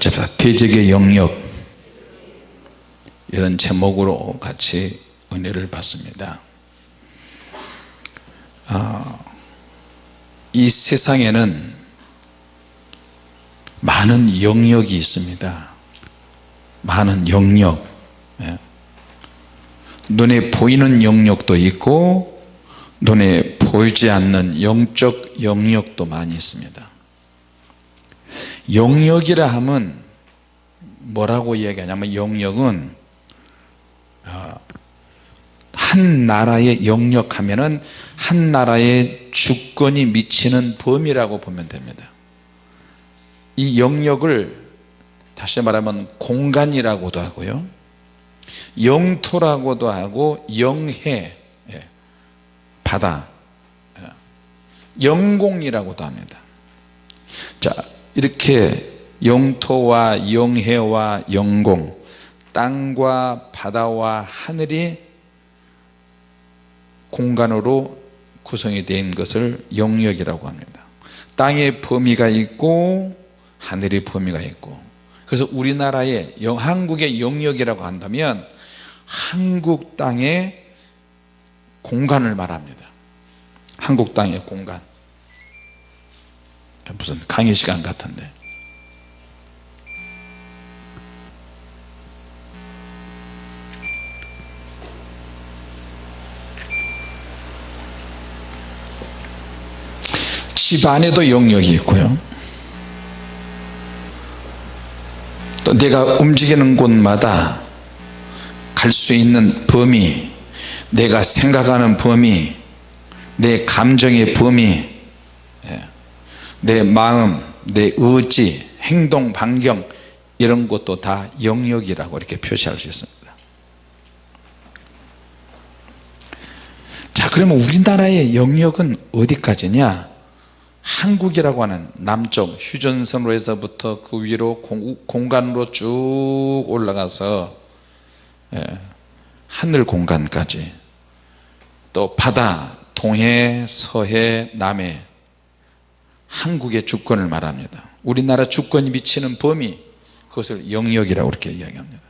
같이 대적의 영역 이런 제목으로 같이 은혜를 받습니다. 아, 이 세상에는 많은 영역이 있습니다. 많은 영역. 예. 눈에 보이는 영역도 있고 눈에 보이지 않는 영적 영역도 많이 있습니다 영역이라 하면 뭐라고 이야기하냐면 영역은 어, 한 나라의 영역 하면은 한 나라의 주권이 미치는 범위라고 보면 됩니다. 이 영역을 다시 말하면 공간이라고도 하고요. 영토라고도 하고 영해 예, 바다 예, 영공이라고도 합니다. 자 이렇게 영토와 영해와 영공 땅과 바다와 하늘이 공간으로 구성이 된 것을 영역이라고 합니다. 땅의 범위가 있고 하늘의 범위가 있고. 그래서 우리나라의 한국의 영역이라고 한다면 한국 땅의 공간을 말합니다. 한국 땅의 공간 무슨 강의 시간 같은데. 집 안에도 영역이 있고요. 또 내가 움직이는 곳마다 갈 수 있는 범위 내가 생각하는 범위 내 감정의 범위 예, 내 마음 내 의지 행동 반경 이런 것도 다 영역이라고 이렇게 표시할 수 있습니다. 자 그러면 우리나라의 영역은 어디까지냐? 한국이라고 하는 남쪽 휴전선로에서부터 그 위로 공, 간으로쭉 올라가서 예, 하늘 공간까지. 또 바다 동해 서해 남해 한국의 주권을 말합니다. 우리나라 주권이 미치는 범위 그것을 영역이라고 이렇게 이야기합니다.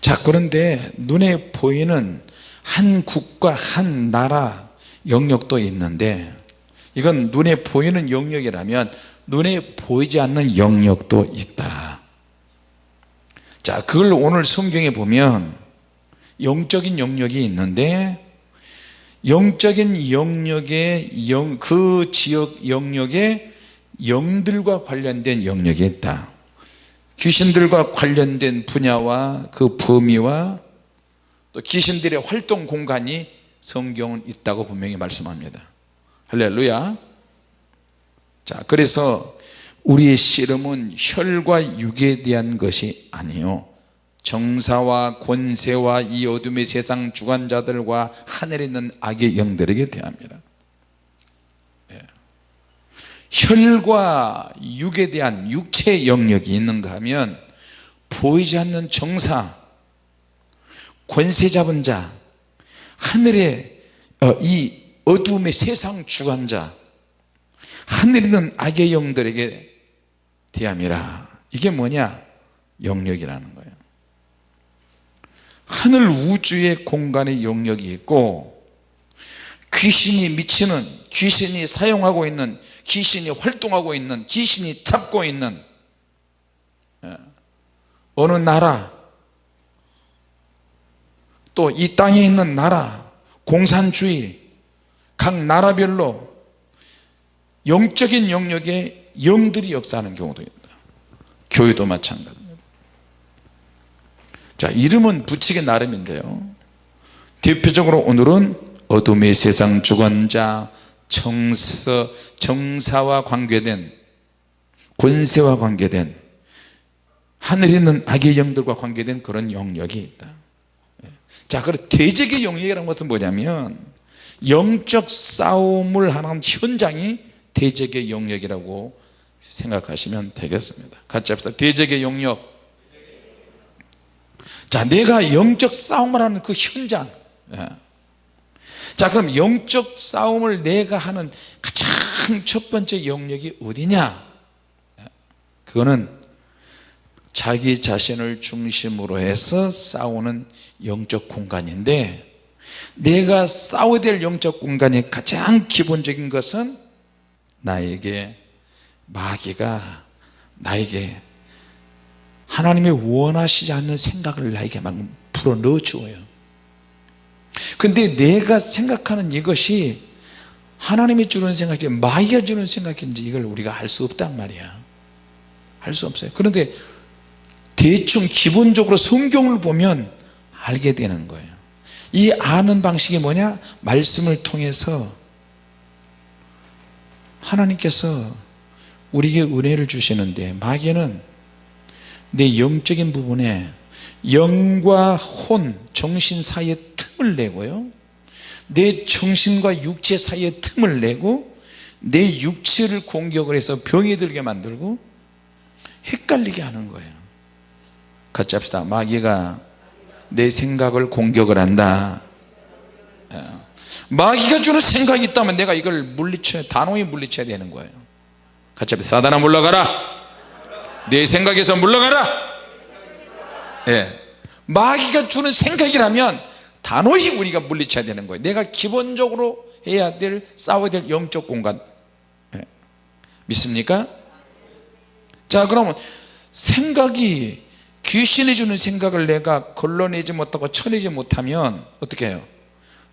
자 그런데 눈에 보이는 한 국가 한 나라 영역도 있는데 이건 눈에 보이는 영역이라면 눈에 보이지 않는 영역도 있다. 자 그걸 오늘 성경에 보면 영적인 영역이 있는데 영적인 영역의 영, 그 지역 영역에 영들과 관련된 영역이 있다. 귀신들과 관련된 분야와 그 범위와 또 귀신들의 활동 공간이 성경은 있다고 분명히 말씀합니다. 할렐루야. 자 그래서 우리의 씨름은 혈과 육에 대한 것이 아니요 정사와 권세와 이 어둠의 세상 주관자들과 하늘에 있는 악의 영들에게 대합니다. 예. 혈과 육에 대한 육체 영역이 있는가 하면 보이지 않는 정사 권세 잡은 자 하늘에 어, 이 어둠의 세상 주관자 하늘에 있는 악의 영들에게 대함이라. 이게 뭐냐? 영역이라는 거예요 하늘 우주의 공간의 영역이 있고 귀신이 미치는 귀신이 사용하고 있는 귀신이 활동하고 있는 귀신이 잡고 있는 예, 어느 나라 또 이 땅에 있는 나라 공산주의 각 나라별로 영적인 영역에 영들이 역사하는 경우도 있다. 교회도 마찬가지입니다 자 이름은 붙이기 나름인데요. 대표적으로 오늘은 어둠의 세상 주관자 정서, 정사와 관계된 권세와 관계된 하늘에 있는 악의 영들과 관계된 그런 영역이 있다. 자 그럼 대적의 영역이라는 것은 뭐냐면 영적 싸움을 하는 현장이 대적의 영역이라고 생각하시면 되겠습니다. 같이 합시다. 대적의 영역 자 내가 영적 싸움을 하는 그 현장 예. 자 그럼 영적 싸움을 내가 하는 가장 첫 번째 영역이 어디냐 예. 그거는 자기 자신을 중심으로 해서 싸우는 영적 공간인데 내가 싸워야 될 영적 공간이 가장 기본적인 것은 나에게 마귀가 나에게 하나님이 원하시지 않는 생각을 나에게 막 불어 넣어 주어요. 근데 내가 생각하는 이것이 하나님이 주는 생각이 마귀가 주는 생각인지 이걸 우리가 알 수 없단 말이야. 알 수 없어요. 그런데 대충 기본적으로 성경을 보면 알게 되는 거예요. 이 아는 방식이 뭐냐? 말씀을 통해서 하나님께서 우리에게 은혜를 주시는데 마귀는 내 영적인 부분에 영과 혼 정신 사이에 틈을 내고요. 내 정신과 육체 사이에 틈을 내고 내 육체를 공격을 해서 병이 들게 만들고 헷갈리게 하는 거예요. 같이 합시다. 마귀가 내 생각을 공격을 한다. 예. 마귀가 주는 생각이 있다면 내가 이걸 물리쳐야 단호히 물리쳐야 되는 거예요. 같이 합시다. 사단아 물러가라 내 생각에서 물러가라 예. 마귀가 주는 생각이라면 단호히 우리가 물리쳐야 되는 거예요 내가 기본적으로 해야 될 싸워야 될 영적 공간 예. 믿습니까? 자 그러면 생각이 귀신이 주는 생각을 내가 걸러내지 못하고 쳐내지 못하면 어떻게 해요?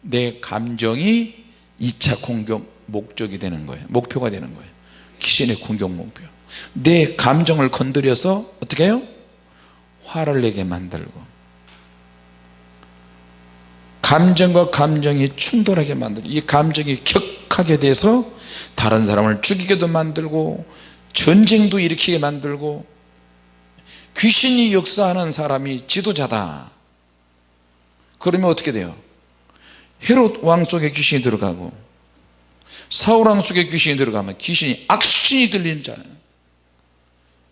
내 감정이 2차 공격 목적이 되는 거예요 목표가 되는 거예요 귀신의 공격 목표 내 감정을 건드려서 어떻게 해요? 화를 내게 만들고 감정과 감정이 충돌하게 만들고 이 감정이 격하게 돼서 다른 사람을 죽이게도 만들고 전쟁도 일으키게 만들고 귀신이 역사하는 사람이 지도자다 그러면 어떻게 돼요 헤롯 왕 속에 귀신이 들어가고 사울 왕 속에 귀신이 들어가면 귀신이 악신이 들리는 자예요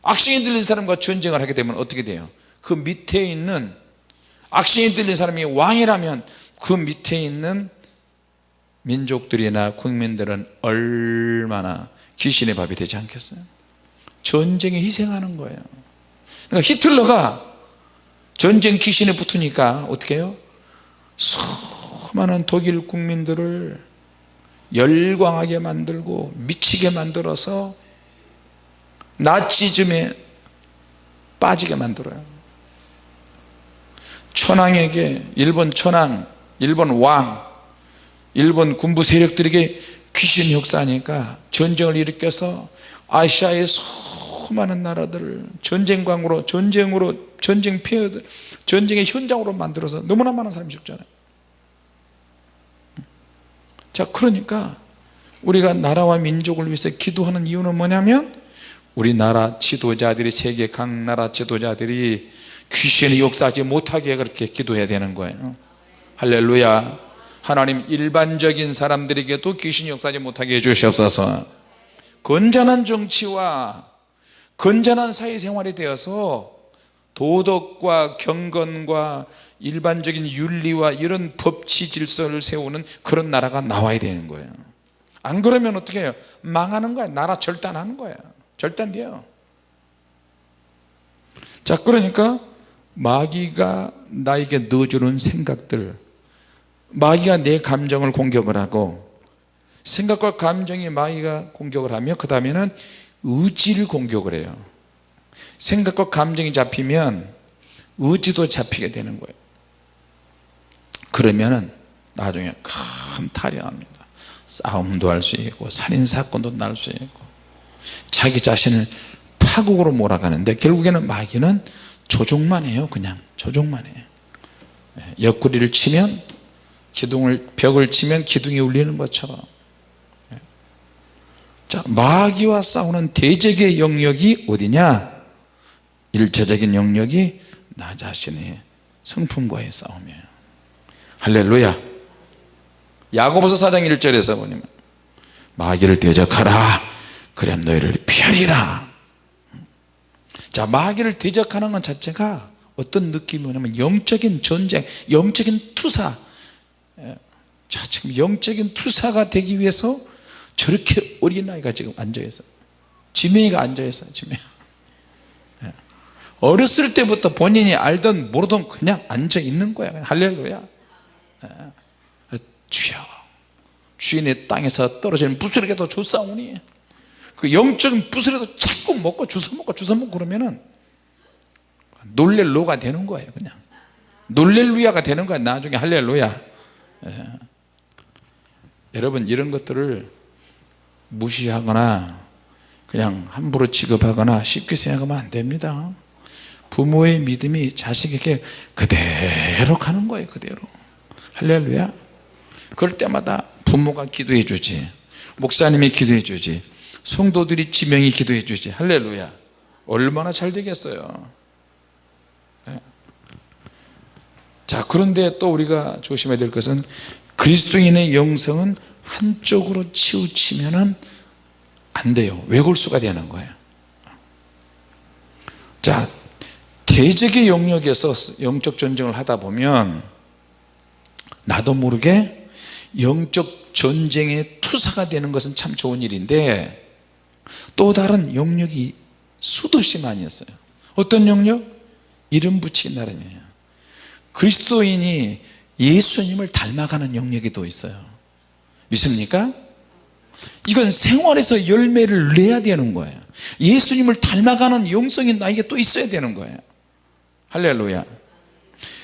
악신이 들린 사람과 전쟁을 하게 되면 어떻게 돼요? 그 밑에 있는 악신이 들린 사람이 왕이라면 그 밑에 있는 민족들이나 국민들은 얼마나 귀신의 밥이 되지 않겠어요? 전쟁에 희생하는 거예요. 그러니까 히틀러가 전쟁 귀신에 붙으니까 어떻게 해요? 수많은 독일 국민들을 열광하게 만들고 미치게 만들어서 나치즘에 빠지게 만들어요. 천황에게 일본 천황 일본 왕 일본 군부 세력들에게 귀신 역사하니까 전쟁을 일으켜서 아시아의 수많은 나라들을 전쟁광으로 전쟁으로 전쟁 피해들 전쟁의 현장으로 만들어서 너무나 많은 사람이 죽잖아요. 자 그러니까 우리가 나라와 민족을 위해서 기도하는 이유는 뭐냐면 우리나라 지도자들이 세계 각 나라 지도자들이 귀신이 역사하지 못하게 그렇게 기도해야 되는 거예요. 할렐루야. 하나님 일반적인 사람들에게도 귀신이 역사하지 못하게 해주시옵소서. 건전한 정치와 건전한 사회생활이 되어서 도덕과 경건과 일반적인 윤리와 이런 법치 질서를 세우는 그런 나라가 나와야 되는 거예요. 안 그러면 어떻게 해요? 망하는 거야. 나라 절단하는 거야 절단돼요. 자 그러니까 마귀가 나에게 넣어주는 생각들 마귀가 내 감정을 공격을 하고 생각과 감정이 마귀가 공격을 하며 그 다음에는 의지를 공격을 해요. 생각과 감정이 잡히면 의지도 잡히게 되는 거예요. 그러면은 나중에 큰 탈이 납니다. 싸움도 할 수 있고 살인사건도 날 수 있고 자기 자신을 파국으로 몰아가는데 결국에는 마귀는 조종만 해요 그냥. 조종만 해요. 예, 옆구리를 치면 기둥을 벽을 치면 기둥이 울리는 것처럼. 예. 자 마귀와 싸우는 대적의 영역이 어디냐? 일차적인 영역이 나 자신의 성품과의 싸움이에요. 할렐루야. 야고보서 4장 1절에서 보면 마귀를 대적하라 그래 너희를 피하리라. 자 마귀를 대적하는 것 자체가 어떤 느낌이냐면 영적인 전쟁 영적인 투사. 예. 자 지금 영적인 투사가 되기 위해서 저렇게 어린아이가 지금 앉아있어요 지명이가 앉아있어요 지명. 어렸을 때부터 본인이 알던 모르던 그냥 앉아 있는 거야. 할렐루야. 예. 주여 주인의 땅에서 떨어지는 부스러기도 주사오니 그 영적인 부스러기도 자꾸 먹고 주워 먹고 주워 먹고 그러면은 놀렐로가 되는 거예요 그냥. 놀렐루야가 되는 거야 나중에. 할렐루야. 예. 여러분 이런 것들을 무시하거나 그냥 함부로 취급하거나 쉽게 생각하면 안 됩니다. 부모의 믿음이 자식에게 그대로 가는 거예요 그대로. 할렐루야. 그럴 때마다 부모가 기도해 주지 목사님이 기도해 주지 성도들이 지명이 기도해 주지. 할렐루야. 얼마나 잘 되겠어요. 예. 자 그런데 또 우리가 조심해야 될 것은 그리스도인의 영성은 한쪽으로 치우치면 안 돼요. 왜골수가 되는 거예요. 자 대적의 영역에서 영적 전쟁을 하다 보면 나도 모르게 영적 전쟁의 투사가 되는 것은 참 좋은 일인데 또 다른 영역이 수도시 많이 있어요. 어떤 영역? 이름 붙이기 나름이에요. 그리스도인이 예수님을 닮아가는 영역이 또 있어요. 믿습니까? 이건 생활에서 열매를 내야 되는 거예요. 예수님을 닮아가는 영성이 나에게 또 있어야 되는 거예요. 할렐루야.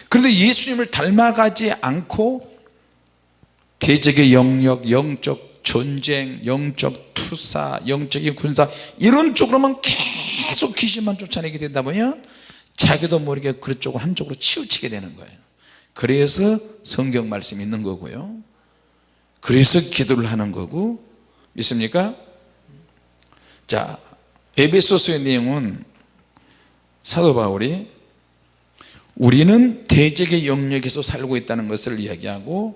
그런데 예수님을 닮아가지 않고 대적의 영역, 영적 전쟁, 영적 투사, 영적인 군사 이런 쪽으로만 계속 귀신만 쫓아내게 된다 보면 자기도 모르게 그쪽으로 한쪽으로 치우치게 되는 거예요 그래서 성경 말씀이 있는 거고요 그래서 기도를 하는 거고 믿습니까? 자 에베소서의 내용은 사도 바울이 우리는 대적의 영역에서 살고 있다는 것을 이야기하고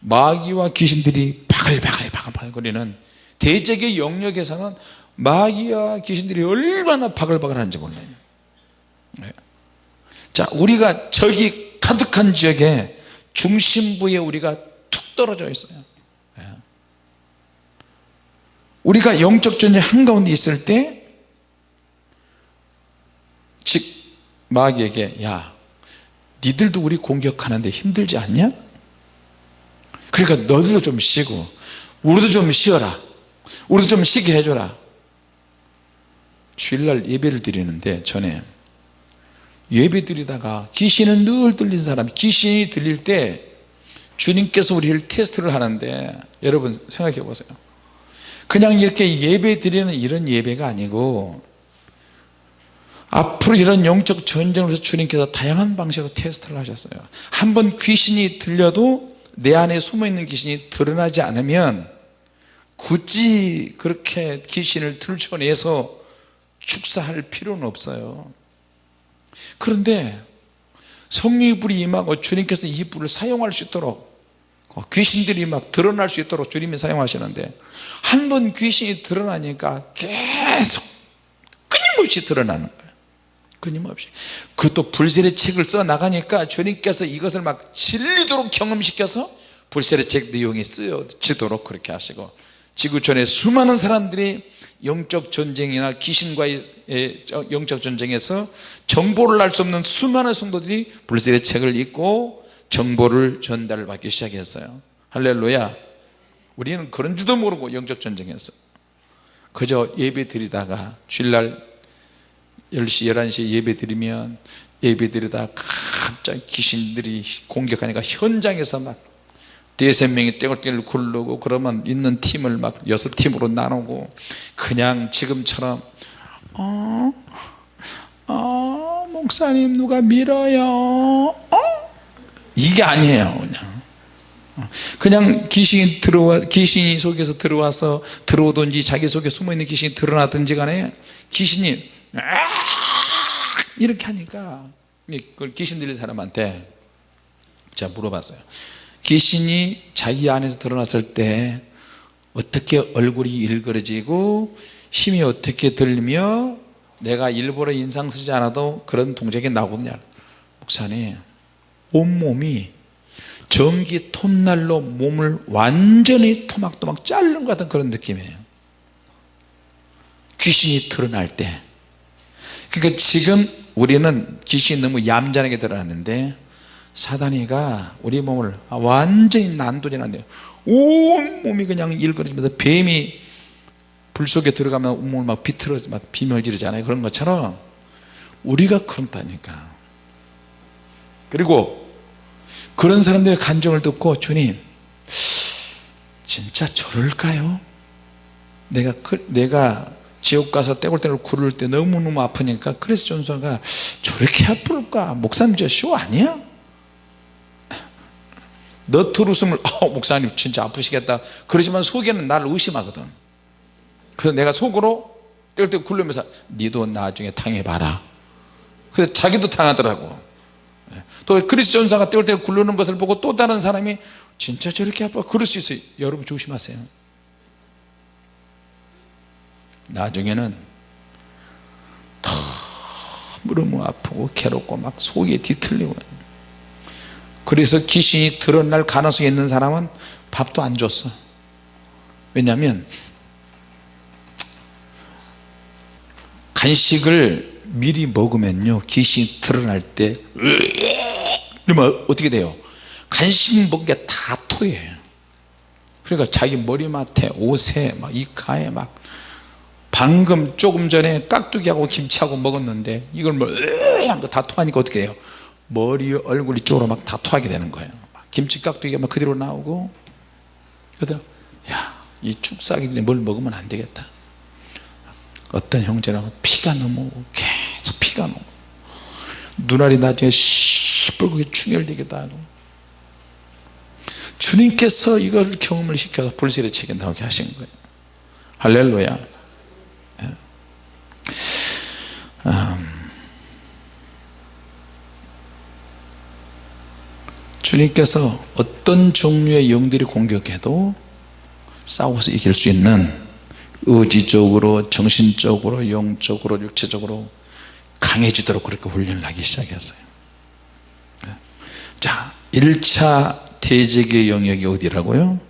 마귀와 귀신들이 바글바글 바글바글거리는 대적의 영역에서는 마귀와 귀신들이 얼마나 바글바글한지 몰라요 네. 자 우리가 적이 가득한 지역에 중심부에 우리가 툭 떨어져 있어요 네. 우리가 영적 전쟁 한가운데 있을 때 즉 마귀에게 야 니들도 우리 공격하는데 힘들지 않냐 그러니까 너희도 좀 쉬고 우리도 좀 쉬어라. 우리도 좀 쉬게 해줘라. 주일날 예배를 드리는데 전에 예배 드리다가 귀신은 늘 들린 사람 귀신이 들릴 때 주님께서 우리를 테스트를 하는데 여러분 생각해 보세요. 그냥 이렇게 예배 드리는 이런 예배가 아니고 앞으로 이런 영적 전쟁을 위해서 주님께서 다양한 방식으로 테스트를 하셨어요. 한 번 귀신이 들려도 내 안에 숨어있는 귀신이 드러나지 않으면 굳이 그렇게 귀신을 들춰내서 축사할 필요는 없어요. 그런데 성령의 불이 임하고 주님께서 이 불을 사용할 수 있도록 귀신들이 막 드러날 수 있도록 주님이 사용하시는데 한 번 귀신이 드러나니까 계속 끊임없이 드러나는 거예요 끊임없이. 그것도 불세의 책을 써 나가니까 주님께서 이것을 막 진리도록 경험시켜서 불세의 책 내용이 쓰여지도록 그렇게 하시고 지구촌에 수많은 사람들이 영적 전쟁이나 귀신과의 영적 전쟁에서 정보를 알 수 없는 수많은 성도들이 불세의 책을 읽고 정보를 전달을 받기 시작했어요. 할렐루야. 우리는 그런 줄도 모르고 영적 전쟁에서 그저 예배 드리다가 주일날 10시 11시에 예배 드리면 예배 드리다 갑자기 귀신들이 공격하니까 현장에서 막 대여섯 명이 떼굴떼굴 굴르고 그러면 있는 팀을 막 여섯 팀으로 나누고 그냥 지금처럼 어? 어? 목사님 누가 밀어요? 어? 이게 아니에요 그냥 그냥 귀신이 들어와 귀신이 속에서 들어와서 들어오든지 자기 속에 숨어있는 귀신이 드러나든지 간에 귀신이 이렇게 하니까 그걸 귀신 들린 사람한테 제가 물어봤어요. 귀신이 자기 안에서 드러났을 때 어떻게 얼굴이 일그러지고 힘이 어떻게 들며 내가 일부러 인상 쓰지 않아도 그런 동작이 나오거든요 목사님 온몸이 전기 톱날로 몸을 완전히 토막토막 자르는 것 같은 그런 느낌이에요. 귀신이 드러날 때 그러니까 지금 우리는 귀신이 너무 얌전하게 들어왔는데 사단이가 우리 몸을 완전히 난도질한대요 온몸이 그냥 일거리면서 뱀이 불 속에 들어가면 온몸을 막 비틀어 막 비멸 지르잖아요 그런 것처럼 우리가 그렇다니까 그리고 그런 사람들의 간정을 듣고 주님 진짜 저럴까요? 내가 내가 지옥 가서 떼굴떼굴 구를 때 너무너무 아프니까 그래서 전사가 저렇게 아플까? 목사님 저쇼 아니야? 너털 웃음을 어, 목사님 진짜 아프시겠다. 그러지만 속에는 나를 의심하거든. 그래서 내가 속으로 떼굴떼굴 굴르면서 니도 나중에 당해봐라. 그래서 자기도 당하더라고. 또 그리스 전사가 떼굴떼굴 굴르는 것을 보고 또 다른 사람이 진짜 저렇게 아파? 그럴 수 있어요. 여러분 조심하세요 나중에는 너무너무 아프고 괴롭고 막 속이 뒤틀리고. 그래서 귀신이 드러날 가능성이 있는 사람은 밥도 안 줬어. 왜냐하면 간식을 미리 먹으면요 귀신이 드러날 때 그러면 어떻게 돼요? 간식 먹은 게 다 토해요 그러니까 자기 머리맡에 옷에 막 이카에 막 방금 조금 전에 깍두기하고 김치하고 먹었는데 이걸 뭐 거다 토하니까 어떻게 해요? 머리 얼굴 이쪽으로 막 다 토하게 되는 거예요. 김치 깍두기가 막 그대로 나오고. 그러다 야이 축사기들이 뭘 먹으면 안 되겠다. 어떤 형제는 피가 너무 계속 피가 너무. 눈알이 나중에 시뻘겋게 충혈되기도 하고. 주님께서 이걸 경험을 시켜서 불세례 책에 나오게 하신 거예요. 할렐루야 음, 주님께서 어떤 종류의 영들이 공격해도 싸워서 이길 수 있는 의지적으로 정신적으로 영적으로 육체적으로 강해지도록 그렇게 훈련을 하기 시작했어요. 자 1차 대적의 영역이 어디라고요?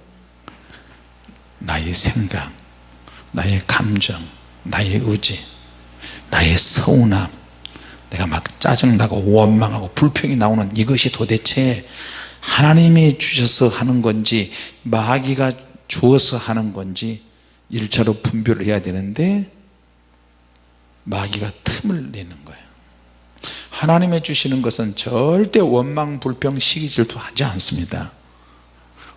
나의 생각 나의 감정 나의 의지 나의 서운함 내가 막 짜증나고 원망하고 불평이 나오는 이것이 도대체 하나님이 주셔서 하는 건지 마귀가 주어서 하는 건지 1차로 분별을 해야 되는데 마귀가 틈을 내는 거예요 하나님이 주시는 것은 절대 원망 불평 시기 질투하지 않습니다.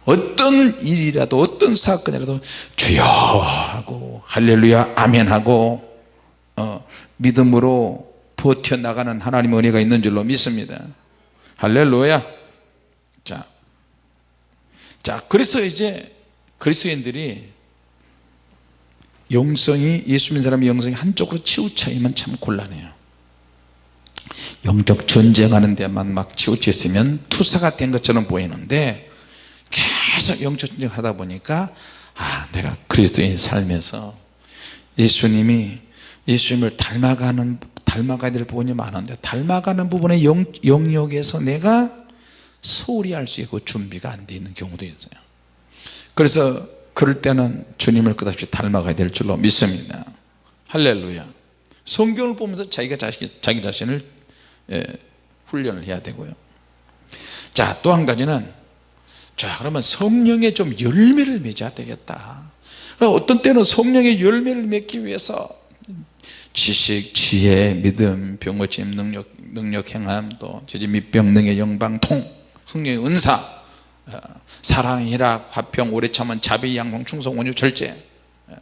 어떤 일이라도 어떤 사건이라도 주여 하고 할렐루야 아멘 하고 어, 믿음으로 버텨나가는 하나님의 은혜가 있는 줄로 믿습니다. 할렐루야. 자, 자 그래서 이제 그리스도인들이 영성이 예수 믿는 사람의 영성이 한쪽으로 치우쳐 있면 참 곤란해요. 영적 전쟁하는 데만 막 치우쳐 있으면 투사가 된 것처럼 보이는데 계속 영적 전쟁 하다 보니까 아 내가 그리스도인 살면서 예수님이 예수님을 닮아가는 닮아가야 될 부분이 많은데 닮아가는 부분의 영, 영역에서 내가 소홀히 할 수 있고 준비가 안 돼 있는 경우도 있어요. 그래서 그럴 때는 주님을 끝없이 닮아가야 될 줄로 믿습니다. 할렐루야. 성경을 보면서 자기가 자신, 자기 자신을 예, 훈련을 해야 되고요. 자 또 한 가지는 자 그러면 성령의 좀 열매를 맺어야 되겠다. 어떤 때는 성령의 열매를 맺기 위해서 지식, 지혜, 믿음, 병고침, 능력, 능력 행함, 또 지지 밑병 능의 영방 통, 흥령의 은사, 어, 사랑, 희락, 화평, 오래 참은 자비, 양공, 충성, 온유, 절제. 어,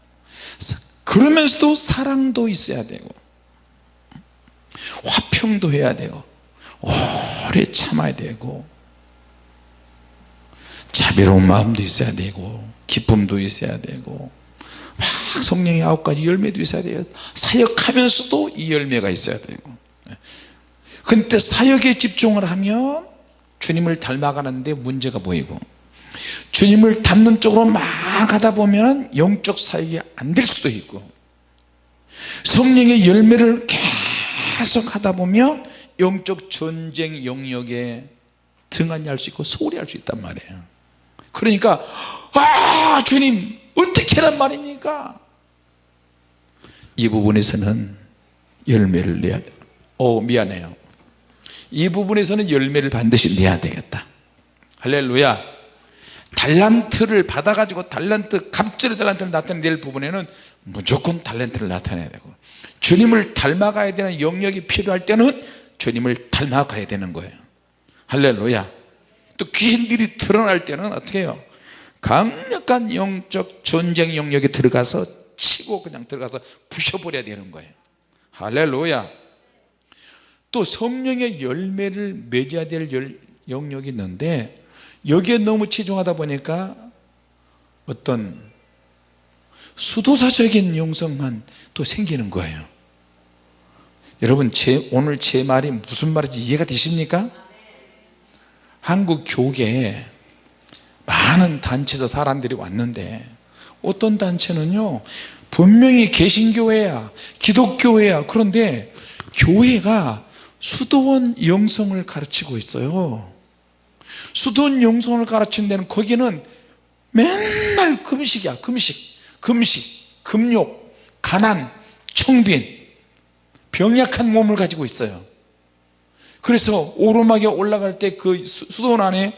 그러면서도 사랑도 있어야 되고, 화평도 해야 되고, 오래 참아야 되고, 자비로운 마음도 있어야 되고, 기쁨도 있어야 되고, 막 성령의 아홉 가지 열매도 있어야 돼요. 사역하면서도 이 열매가 있어야 되고 근데 사역에 집중을 하면 주님을 닮아가는데 문제가 보이고 주님을 닮는 쪽으로 막 하다 보면 영적 사역이 안 될 수도 있고 성령의 열매를 계속 하다 보면 영적 전쟁 영역에 등한히 할 수 있고 소홀히 할 수 있단 말이에요. 그러니까 아 주님 어떻게 란 말입니까? 이 부분에서는 열매를 내야 돼. 오 미안해요. 이 부분에서는 열매를 반드시 내야 되겠다. 할렐루야. 달란트를 받아가지고 달란트 갑절의 달란트를 나타낼 부분에는 무조건 달란트를 나타내야 되고 주님을 닮아가야 되는 영역이 필요할 때는 주님을 닮아가야 되는 거예요. 할렐루야. 또 귀신들이 드러날 때는 어떻게 해요 강력한 영적 전쟁 영역에 들어가서 치고 그냥 들어가서 부셔버려야 되는 거예요. 할렐루야. 또 성령의 열매를 맺어야 될 열- 영역이 있는데 여기에 너무 치중하다 보니까 어떤 수도사적인 영성만 또 생기는 거예요. 여러분 제, 오늘 제 말이 무슨 말인지 이해가 되십니까? 한국 교계에 많은 단체에서 사람들이 왔는데 어떤 단체는요 분명히 개신교회야 기독교회야. 그런데 교회가 수도원 영성을 가르치고 있어요. 수도원 영성을 가르치는 데는 거기는 맨날 금식이야. 금식 금식 금욕 가난 청빈 병약한 몸을 가지고 있어요. 그래서 오르막에 올라갈 때 그 수도원 안에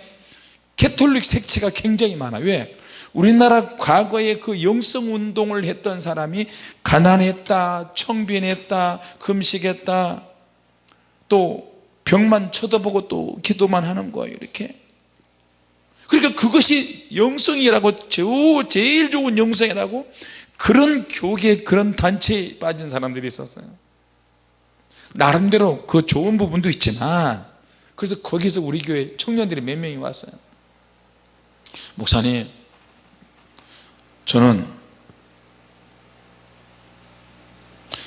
캐톨릭 색채가 굉장히 많아 왜? 우리나라 과거에 그 영성 운동을 했던 사람이 가난했다 청빈했다 금식했다 또 병만 쳐다보고 또 기도만 하는 거예요 이렇게. 그러니까 그것이 영성이라고 저- 제일 좋은 영성이라고 그런 교계 그런 단체에 빠진 사람들이 있었어요. 나름대로 그 좋은 부분도 있지만 그래서 거기서 우리 교회 청년들이 몇 명이 왔어요 목사님 저는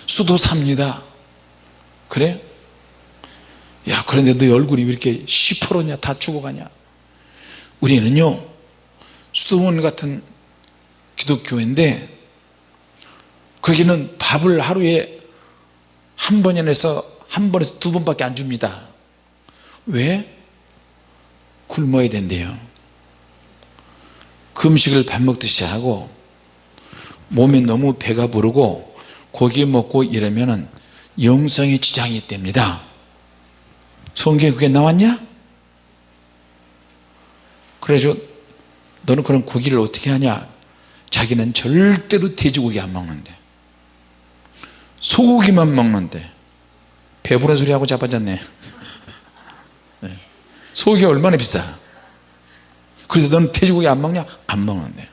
수도사입니다. 그래? 야 그런데 너 얼굴이 왜 이렇게 시퍼렇냐? 다 죽어가냐? 우리는요 수도원 같은 기독교인데 거기는 밥을 하루에 한 번에서 한 번에서 두 번밖에 안 줍니다. 왜? 굶어야 된대요 금식을 밥 먹듯이 하고 몸에 너무 배가 부르고 고기 먹고 이러면은 영성에 지장이 있답니다. 성경에 그게 나왔냐? 그래서 너는 그럼 고기를 어떻게 하냐? 자기는 절대로 돼지고기 안 먹는데 소고기만 먹는데. 배부른 소리 하고 자빠졌네. 네. 소고기 얼마나 비싸 그래서 너는 돼지고기 안 먹냐? 안 먹는데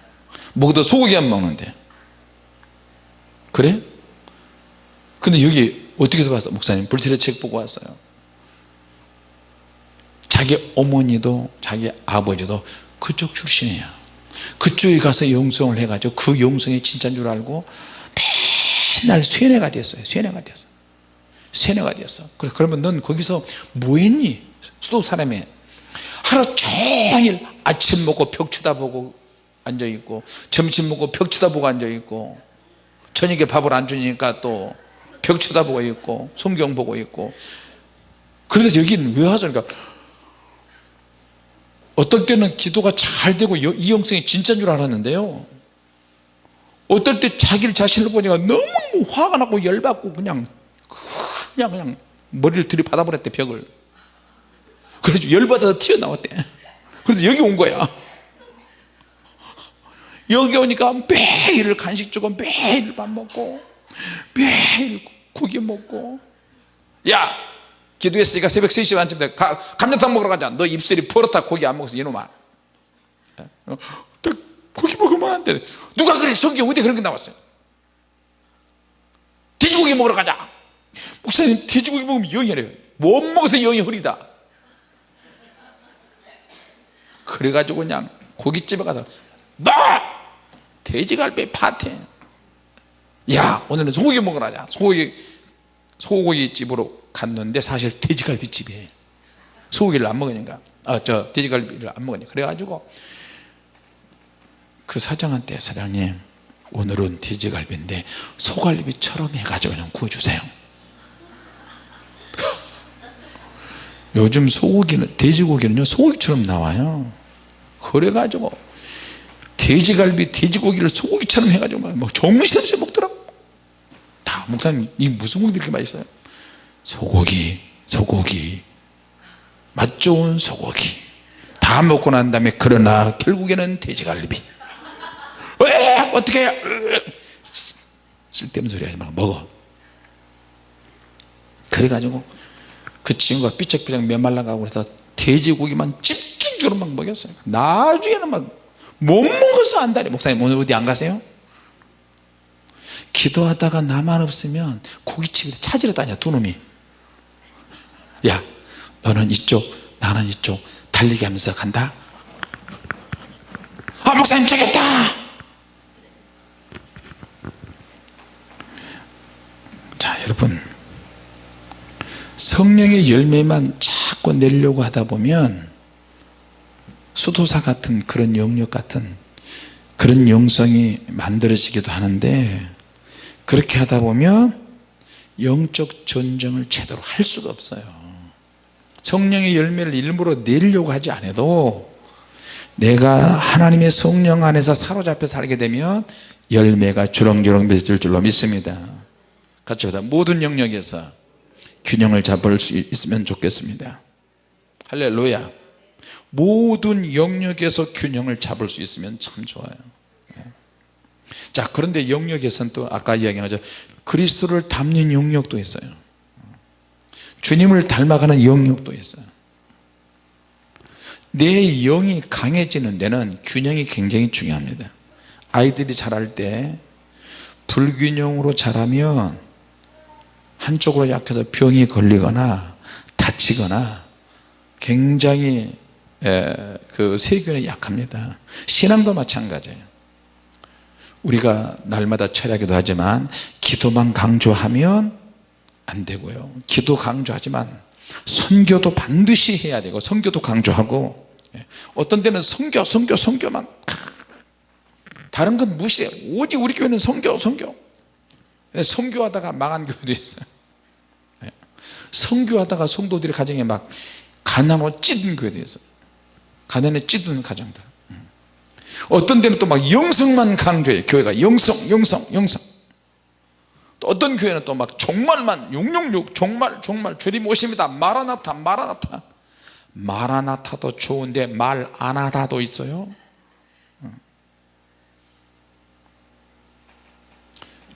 먹어도 소고기 안 먹는데 그래? 근데 여기 어떻게 해서 봤어? 목사님 불칠의 책 보고 왔어요 자기 어머니도 자기 아버지도 그쪽 출신이야 그쪽에 가서 영성을 해가지고 그 영성이 진짜인 줄 알고 맨날 쇠뇌가 됐어요 쇠뇌가 됐어 쇠뇌가 됐어 그러면 넌 거기서 뭐 했니? 수도 사람이 하루 종일 아침 먹고 벽 쳐다보고 앉아있고 점심 먹고 벽 쳐다보고 앉아있고 저녁에 밥을 안 주니까 또 벽 쳐다보고 있고 성경 보고 있고. 그런데 여기는 왜 하죠? 그러니까 어떨 때는 기도가 잘 되고 여- 이 영성이 진짜인 줄 알았는데요. 어떨 때 자기를 자신을 보니까 너무 화가 나고 열받고 그냥 그냥 그냥 머리를 들이받아 버렸대 벽을 그래서 열받아서 튀어나왔대. 그래서 여기 온 거야. 여기 오니까 매일 간식 주고 매일 밥 먹고 매일 고기 먹고. 야 기도했으니까 새벽 3시 반쯤 돼 가, 감자탕 먹으러 가자. 너 입술이 버릇하 고기 안 먹어서 이놈아. 어, 나 고기 먹으면 안돼. 누가 그래? 성경 어디 그런 게 나왔어요? 돼지고기 먹으러 가자. 목사님 돼지고기 먹으면 영이 흐려요. 못 먹어서 영이 흐리다 그래가지고 그냥 고깃집에 가서 너 돼지갈비 파티. 야 오늘은 소고기 먹으러 가자. 소고기 소고기 집으로 갔는데 사실 돼지갈비 집이에요. 소고기를 안 먹으니까. 아저 돼지갈비를 안 먹으니까. 그래가지고 그 사장한테 사장님 오늘은 돼지갈비인데 소갈비처럼 해가지고 그냥 구워주세요. 요즘 소고기는 돼지고기는요 소고기처럼 나와요 그래가지고 돼지갈비 돼지고기를 소고기처럼 해가지고 막 정신없이 먹더라고. 다 목사님 이 무슨 고기 이렇게 맛있어요? 소고기 소고기. 맛 좋은 소고기. 다 먹고 난 다음에 그러나 결국에는 돼지갈비. 왜? 어떻게 쓸데없는 소리 하지 말고 먹어. 그래가지고 그 친구가 삐쩍삐쩍 메말라가고 그래서 돼지고기만 집 중적으로 막 먹였어요. 나중에는 막 못 먹어서 안다니 목사님 오늘 어디 안 가세요? 기도하다가 나만 없으면 고깃집에 찾으러 다녀 두 놈이. 야 너는 이쪽 나는 이쪽 달리기 하면서 간다. 아 목사님 저기 있다! 자 여러분. 성령의 열매만 자꾸 내려고 하다 보면 수도사 같은 그런 영역 같은 그런 영성이 만들어지기도 하는데 그렇게 하다 보면 영적 전쟁을 제대로 할 수가 없어요. 성령의 열매를 일부러 내려고 하지 않아도 내가 하나님의 성령 안에서 사로잡혀 살게 되면 열매가 주렁주렁 맺을 줄로 믿습니다. 같이 보다 모든 영역에서 균형을 잡을 수 있으면 좋겠습니다. 할렐루야 모든 영역에서 균형을 잡을 수 있으면 참 좋아요. 자 그런데 영역에서는 또 아까 이야기한 것처럼 그리스도를 닮는 영역도 있어요. 주님을 닮아가는 영역도 있어요. 내 영이 강해지는 데는 균형이 굉장히 중요합니다. 아이들이 자랄 때 불균형으로 자라면 한쪽으로 약해서 병이 걸리거나 다치거나 굉장히 그 세균에 약합니다. 신앙도 마찬가지예요. 우리가 날마다 철야기도 하지만 기도만 강조하면 안 되고요. 기도 강조하지만 선교도 반드시 해야 되고 선교도 강조하고 예. 어떤 때는 선교 선교 선교만 다른 건 무시해. 오직 우리 교회는 선교 선교. 선교하다가 망한 교회도 있어요. 예. 선교하다가 성도들이 가정에 막 가난으로 찌든 교회도 있어요 가난에 찌든 가정들. 어떤 데는 또 막 영성만 강조해요 교회가 영성 영성 영성. 또 어떤 교회는 또 막 종말만 666 종말 종말 주님 오십니다. 마라나타 마라나타. 마라나타도 좋은데 말 안하다도 있어요.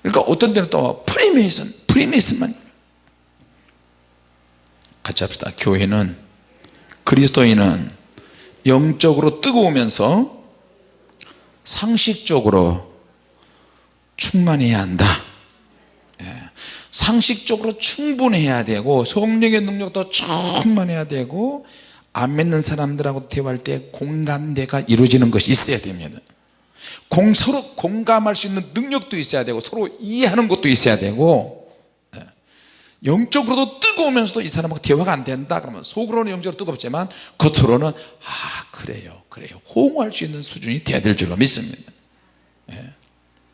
그러니까 어떤 데는 또 프리메이슨 프리메이슨만. 같이 합시다. 교회는 그리스도인은 영적으로 뜨거우면서 상식적으로 충만해야 한다 예. 상식적으로 충분해야 되고 성령의 능력도 충만해야 되고 안 믿는 사람들하고 대화할 때 공감대가 이루어지는 것이 있어야 됩니다 공, 서로 공감할 수 있는 능력도 있어야 되고 서로 이해하는 것도 있어야 되고 예. 영적으로도 뜨거우면서도 이 사람하고 대화가 안 된다 그러면 속으로는 영적으로 뜨겁지만 겉으로는 아 그래요 그래요. 호응할 수 있는 수준이 돼야 될 줄로 믿습니다. 예.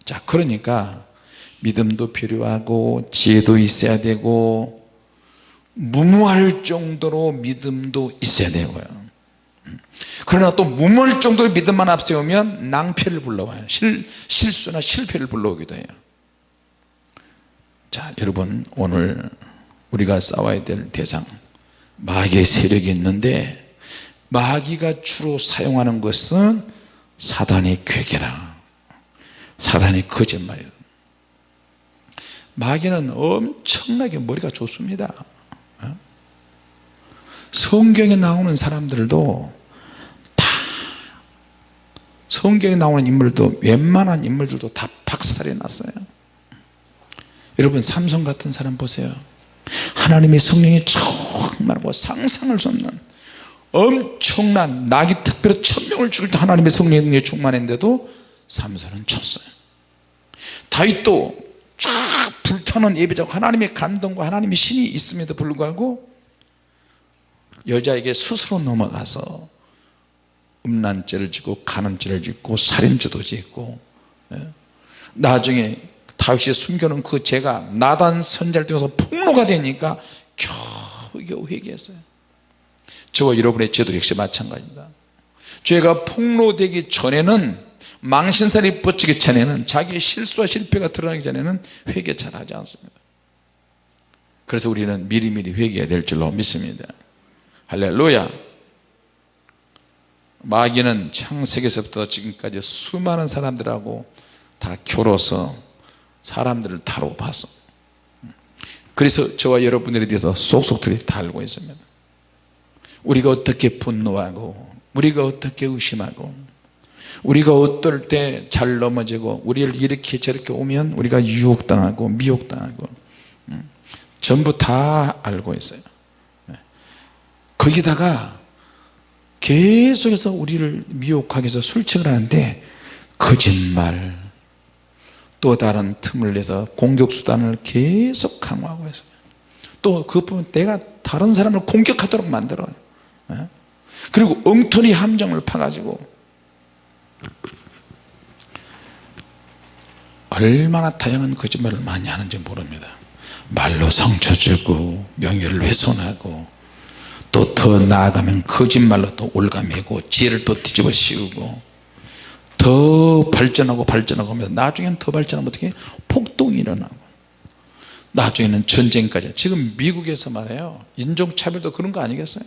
자 그러니까 믿음도 필요하고 지혜도 있어야 되고 무모할 정도로 믿음도 있어야 되고요. 그러나 또 무모할 정도로 믿음만 앞세우면 낭패를 불러와요. 실, 실수나 실패를 불러오기도 해요 자 여러분 오늘 우리가 싸워야 될 대상 마귀의 세력이 있는데 마귀가 주로 사용하는 것은 사단의 괴계라. 사단의 거짓말이라 마귀는 엄청나게 머리가 좋습니다. 어? 성경에 나오는 사람들도 다 성경에 나오는 인물도 웬만한 인물들도 다 박살이 났어요 여러분 삼성 같은 사람 보세요 하나님의 성령이 충만하고 상상할 수 없는 엄청난 낙이 특별히 천명을 죽일 때 하나님의 성령의 능력이 충만했는데도 삼손은 쳤어요 다윗도 쫙 불타는 예배자고 하나님의 감동과 하나님의 신이 있음에도 불구하고 여자에게 스스로 넘어가서 음란죄를 짓고 간음죄를 짓고 살인죄도 짓고 예. 나중에 다윗이 숨겨놓은 그 죄가 나단 선자를 통해서 폭로가 되니까 겨우겨우 회개했어요. 저와 여러분의 죄도 역시 마찬가지입니다. 죄가 폭로되기 전에는 망신살이 뻗치기 전에는 자기의 실수와 실패가 드러나기 전에는 회개 잘 하지 않습니다. 그래서 우리는 미리미리 회개해야 될 줄로 믿습니다. 할렐루야. 마귀는 창세기에서부터 지금까지 수많은 사람들하고 다 겨뤄서 사람들을 다루고 봤어 그래서 저와 여러분들에 대해서 속속들이 다 알고 있습니다. 우리가 어떻게 분노하고 우리가 어떻게 의심하고 우리가 어떨 때 잘 넘어지고 우리를 이렇게 저렇게 오면 우리가 유혹당하고 미혹당하고 음, 전부 다 알고 있어요. 거기다가 계속해서 우리를 미혹하기 위해서 술책을 하는데 거짓말 또 다른 틈을 내서 공격수단을 계속 강화하고 있어요. 또 그것뿐만 내가 다른 사람을 공격하도록 만들어요. 예? 그리고 엉터리 함정을 파가지고 얼마나 다양한 거짓말을 많이 하는지 모릅니다. 말로 상처 주고 명예를 훼손하고 또 더 나아가면 거짓말로 또 올가매고 지혜를 또 뒤집어 씌우고 더 발전하고 발전하고 하면서 나중에는 더 발전하면 어떻게? 폭동이 일어나고. 나중에는 전쟁까지. 지금 미국에서 말해요. 인종차별도 그런 거 아니겠어요?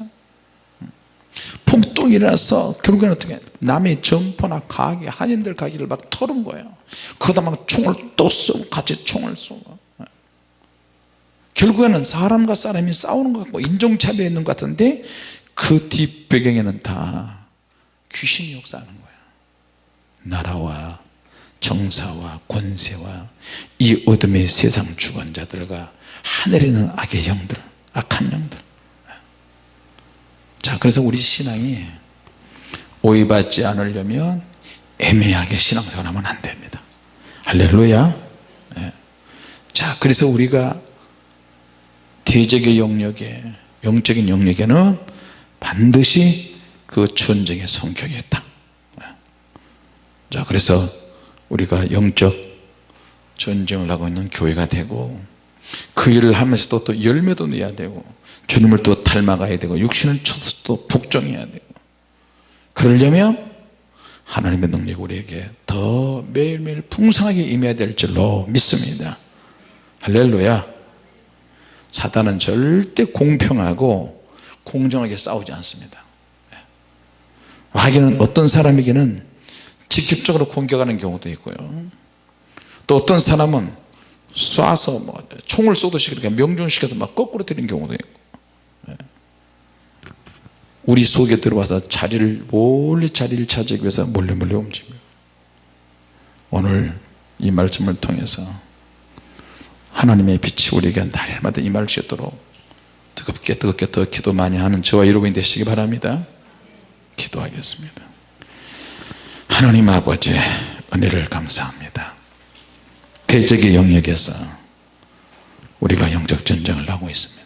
폭동이 일어나서 결국에는 어떻게? 남의 점포나 가게 한인들 가게를 막 털은 거예요. 그러다 막 총을 또 쏘고 같이 총을 쏘고. 결국에는 사람과 사람이 싸우는 것 같고 인종차별이 있는 것 같은데 그 뒷배경에는 다 귀신이 역사하는 거예요 나라와 정사와 권세와 이 어둠의 세상 주관자들과 하늘에 있는 악의 영들 악한 영들. 자 그래서 우리 신앙이 오해받지 않으려면 애매하게 신앙생활하면 안 됩니다. 할렐루야. 네. 자 그래서 우리가 대적의 영역에 영적인 영역에는 반드시 그 전쟁의 성격이 있다 자 그래서 우리가 영적 전쟁을 하고 있는 교회가 되고 그 일을 하면서도 또 열매도 내야 되고 주님을 또 닮아가야 되고 육신을 쳐서 또 복종해야 되고 그러려면 하나님의 능력이 우리에게 더 매일매일 풍성하게 임해야 될 줄로 믿습니다. 할렐루야. 사단은 절대 공평하고 공정하게 싸우지 않습니다. 마귀는 어떤 사람에게는 직접적으로 공격하는 경우도 있고요. 또 어떤 사람은 쏴서 뭐 총을 쏘듯이 그렇게 명중시켜서 막 거꾸로 때리는 경우도 있고. 우리 속에 들어와서 자리를 몰래 자리를 차지하기 위해서 몰래 몰래 움직입니다 오늘 이 말씀을 통해서 하나님의 빛이 우리에게 날마다 임할 수 있도록 뜨겁게 뜨겁게 더 기도 많이 하는 저와 여러분이 되시기 바랍니다. 기도하겠습니다 하나님 아버지 은혜를 감사합니다. 대적의 영역에서 우리가 영적 전쟁을 하고 있습니다